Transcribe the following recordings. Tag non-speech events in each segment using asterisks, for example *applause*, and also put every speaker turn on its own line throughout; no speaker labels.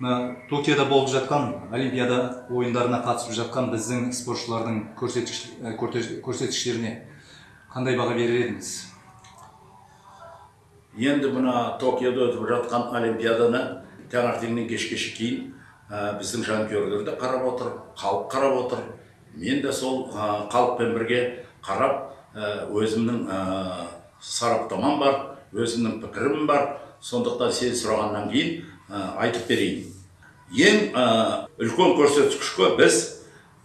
мына токиода болып жатқан олимпиада ойындарына қатысып жатқан біздің спортшылардың көрсеткіш көрте- көрсеткіштеріне қандай баға берер едіңіз?
Енді мына токиода өтіп жатқан олимпиаданы таңертеңнен кешке шейін ә, біздің жанкүйерлер де қарап отыр халық қарап отыр. Мен де сол ә, халықпен бірге қарап өзімнің ә, сараптамам бар өзімнің пікірім бар. Сондықтан сен сұрағаннан кейін айтып берейін. Ең үлкен көрсеткішке біз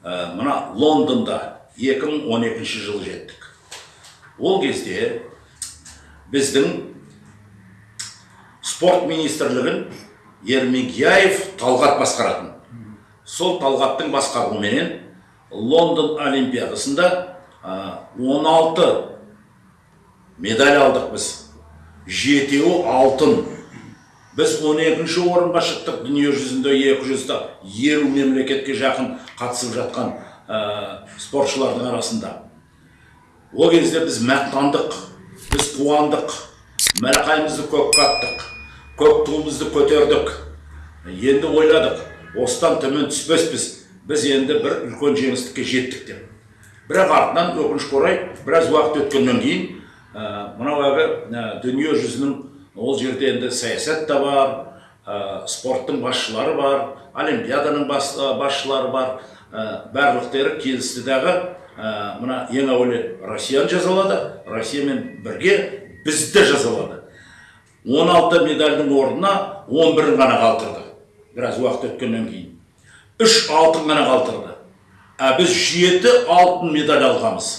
мына лондонда 2012 жылы жеттік. Ол кезде біздің спорт министрлігін ермегияев талғат басқаратын. Сол талғаттың басқаруыменен лондон олимпиадасында а, 16 медаль алдық біз. Жетеуі алтын. Біз 12 орынға шықтық дүние жүзінде 200-та елу мемлекетке жақын қатысып жатқан ә, спортшылардың арасында. Ол кезде біз мақтандық біз қуандық мәлқайымызды көкке аттық көк туымызды көтердік. Енді ойладық осыдан төмен түспеспіз. Біз енді бір үлкен жеңістікке жеттік деп. Бірақ артынан өкінішке орай біраз уақыт өткеннен кейін ә, мынау ә, дүние жүзінің ол жерде енді саясат та бар спорттың басшылары бар олимпиаданың бас, басшылары бар. Ә, келісті дағы мына ең әуелі россияны жазалады россиямен бірге бізді жазалады. 16 медальдің орнына 11-ін ғана қалдырды. Біраз уақыт өткеннен кейін. үш алтын ғана қалдырды. А біз жеті алтын медаль алғанбыз.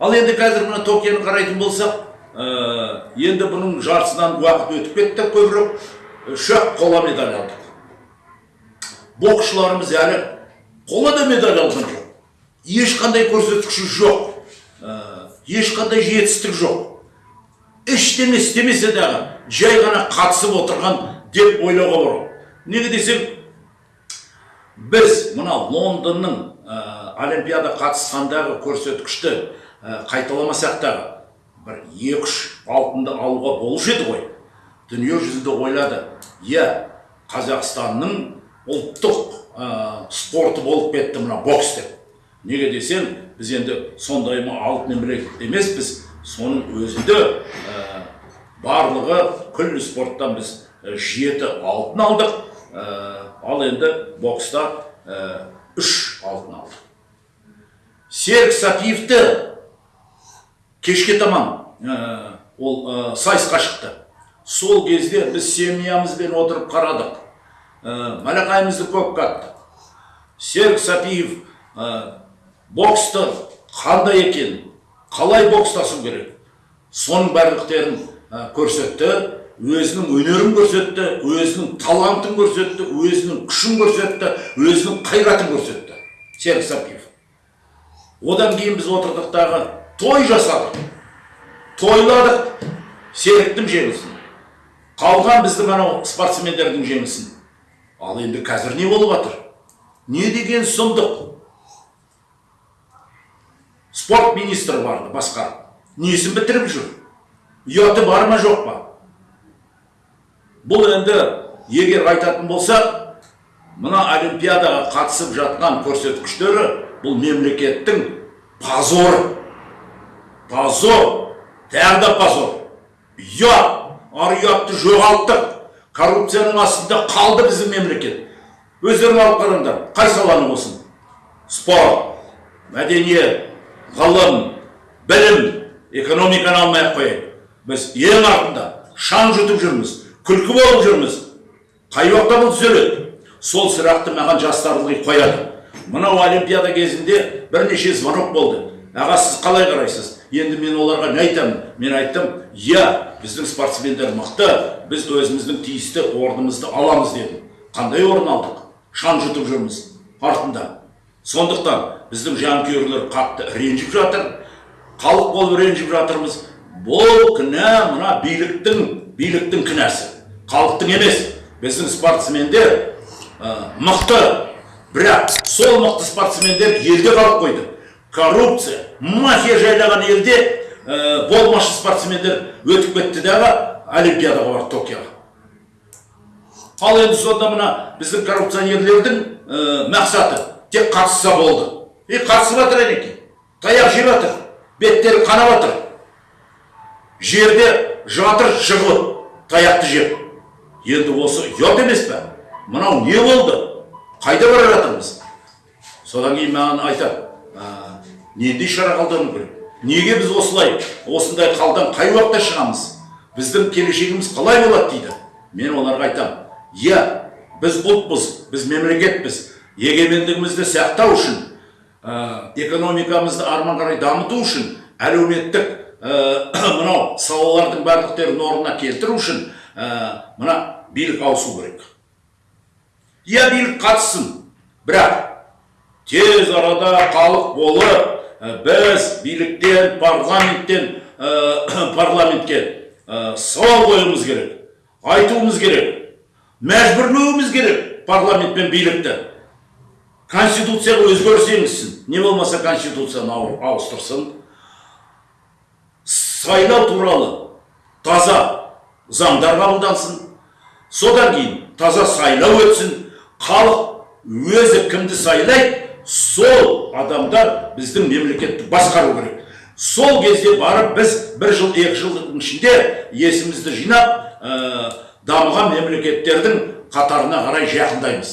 Ал енді қазір мына токионы қарайтын болсақ енді бұның жартысынан уақыт өтіп кетті көбірек үш ақ қола медаль алдық. Боксшыларымыз әлі қола да медаль алған жоқ. Ешқандай көрсеткіші жоқ. Ә, ешқандай жетістік жоқ. Ештеңе істемесе дағы жай ғана қатысып отырған деп ойлауға болады неге десем біз мына лондонның олимпиада қатысқандағы көрсеткішті қайталамасақ дағы бір екі үш алтынды алуға болушы еді ғой. Дүние жүзінде ойлады иә қазақстанның ұлттық ә, спорты болып кетті мына бокс деп. Неге десем біз енді сондай ма алтын мемлекет емеспіз. Соның өзінде ә, барлығы күллі спорттан біз жеті алтын алдық. Ә, ал енді бокста үш алтын алдық. Серік сәпиевті кешке таман ә, ол ә, сайысқа шықты. Сол кезде біз семьямызбен отырып қарадық. Ә, малақайымызды көкке аттық серік сәпиев ә, боксты қандай екенін қалай бокстасу керек? Соның барлықтерін ә, көрсетті өзінің өнерін көрсетті өзінің талантын көрсетті өзінің күшін көрсетті өзінің қайратын көрсетті. Серік сәпиев. Одан кейін біз отырдық дағы той жасадық тойладық серіктің жеңісін. Қалған біздің анау спортсмендердің жеңісін. Ал енді қазір не болып жатыр не деген сұмдық? Спорт министрі барды басқарып несін бітіріп жүр? Ұяты бар ма жоқ па? Бұл енді егер айтатын болсақ мына олимпиадаға қатысып жатқан көрсеткіштері бұл мемлекеттің позоры. Позор! Тағы да позор! Ұят ар ұятты жоғалттық! Коррупцияның астында қалды біздің мемлекет! Өздерің алып қараңдар қай саланың болсын? Спорт мәдениет ғылым білім экономиканы алмай ақ біз ең артында шаң жұтып жүрміз күлкі болып жүрміз. Қай уақытта бұл түзеледі? Сол сұрақты маған жастар қояды. Мынау олимпиада кезінде бірнеше звонок болды. Аға сіз қалай қарайсыз? Енді мен оларға не айтамын мен айттым иә біздің спортсмендер мықты біз өзіміздің тиісті орнымызды аламыз дедім. Қандай орын алдық? Шаң жұтып жүрміз. Артында. Сондықтан біздің жанкүйерлер қатты ренжіп жатыр. Халық болып ренжіп жатырмыз. Бұл кінә мына биліктің биліктің кінәсі. Халықтың емес біздің спортсмендер ә, мықты. Бірақ сол мықты спортсмендер елде қалып қойды. Коррупция. Мафия жайлаған елде ә, болмашы спортсмендер өтіп кетті дағы олимпиадаға барды токиоға. Ал енді сонда мына біздің коррупционерлердің ә, мақсаты тек қатысса болды. И қатысып жатыр әнекей таяқ жеп жатыр беттері қанап жатыр. Жерде жатыр жығылып таяқты жеп. Енді осы ұят емес пе? Мынау не болды? Қайда бара жатырмыз? Содан кейін маған айтады «А, нендей шара қолдану керек. Неге біз осылай осындай қалдан қай уақытта шығамыз? Біздің келешегіміз қалай болады дейді. Мен оларға айтамын иә біз ұлтпыз біз мемлекетпіз. Егемендігімізді сақтау үшін ә, экономикамызды арман қарай дамыту үшін әлеуметтік ә, *coughs* мынау салалардың барлықтерін орнына келтіру үшін ә, мына билік ауысу керек иә билік қатыссын бірақ тез арада халық болып біз биліктен парламенттен ә, *coughs* парламентке ә, сауал қоюымыз керек айтуымыз керек мәжбүрлеуіміз керек парламент пен билікті. Конституцияға өзгеріс енгізсін. Не болмаса конституцияны ауыстырсын. Сайлау туралы таза заңдар қабылдансын. Содан кейін таза сайлау өтсін. Халық өзі кімді сайлайды сол адамдар біздің мемлекетті басқару керек. Сол кезде барып біз бір жыл екі жылдың ішінде есімізді жинап ә, дамыған мемлекеттердің қатарына қарай жақындаймыз.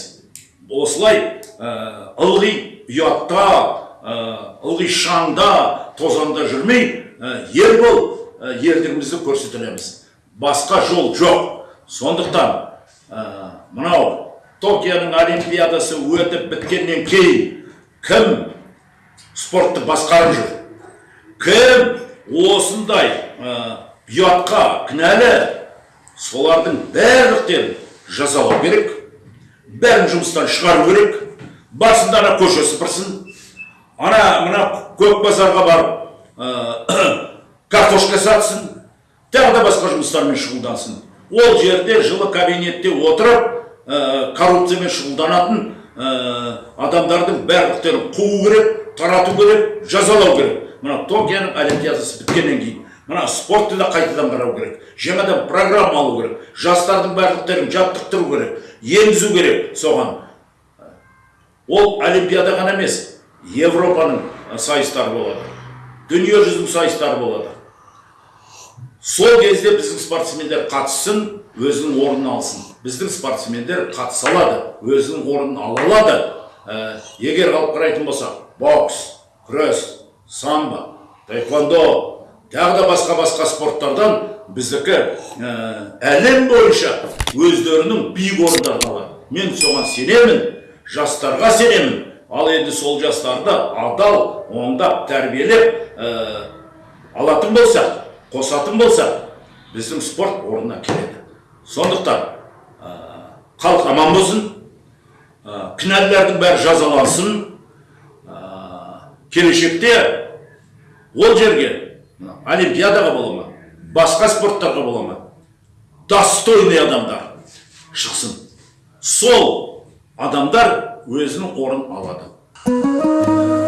Осылай ә, ылғи ұятта ә, ылғи шаңда тозаңда жүрмей ә, ер болып ә, ерлігімізді көрсетеміз басқа жол жоқ. Сондықтан ә, мынау токионың олимпиадасы өтіп біткеннен кейін кім спортты басқарып жүр? Кім осындай ұятқа кінәлі? Солардың барлықтерін жазалау керек бәрін жұмыстан шығару керек. Басында ана көше сыпырсын ана мына көк базарға барып *coughs* картошка сатсын тағы да басқа жұмыстармен шұғылдансын. Ол жерде жылы кабинетте отырып коррупциямен шұғылданатын адамдардың барлықтерін қуу керек тарату керек жазалау керек. Мына токионың олимпиадасы біткеннен кейін мына спортты да қайтадан қарау керек жаңадан программа алу керек жастардың барлықтерін жаттықтыру керек енгізу керек. Соған ол олимпиада ғана емес европаның ә, сайыстары болады дүниежүзілік сайыстары болады. Сол кезде біздің спортсмендер қатыссын өзінің орнын алсын. Біздің спортсмендер қатыса алады өзінің орнын ала алады. Ә, егер алып қарайтын болсақ бокс күрес самбо таэквондо тағы да басқа басқа спорттардан біздікі ә, әлем бойынша өздерінің биік орындарын алады. Мен соған сенемін жастарға сенемін. Ал енді сол жастарды адал оңдап тәрбиелеп ә, алатын болсақ қосатын болсақ біздің спорт орнына келеді. Сондықтан халық аман болсын ә, кінәлілердің бәрі жазалансын ә, келешекте ол жерге олимпиадаға бола ма басқа спорттарға бола ма достойный адамдар шықсын сол адамдар өзінің орнын алады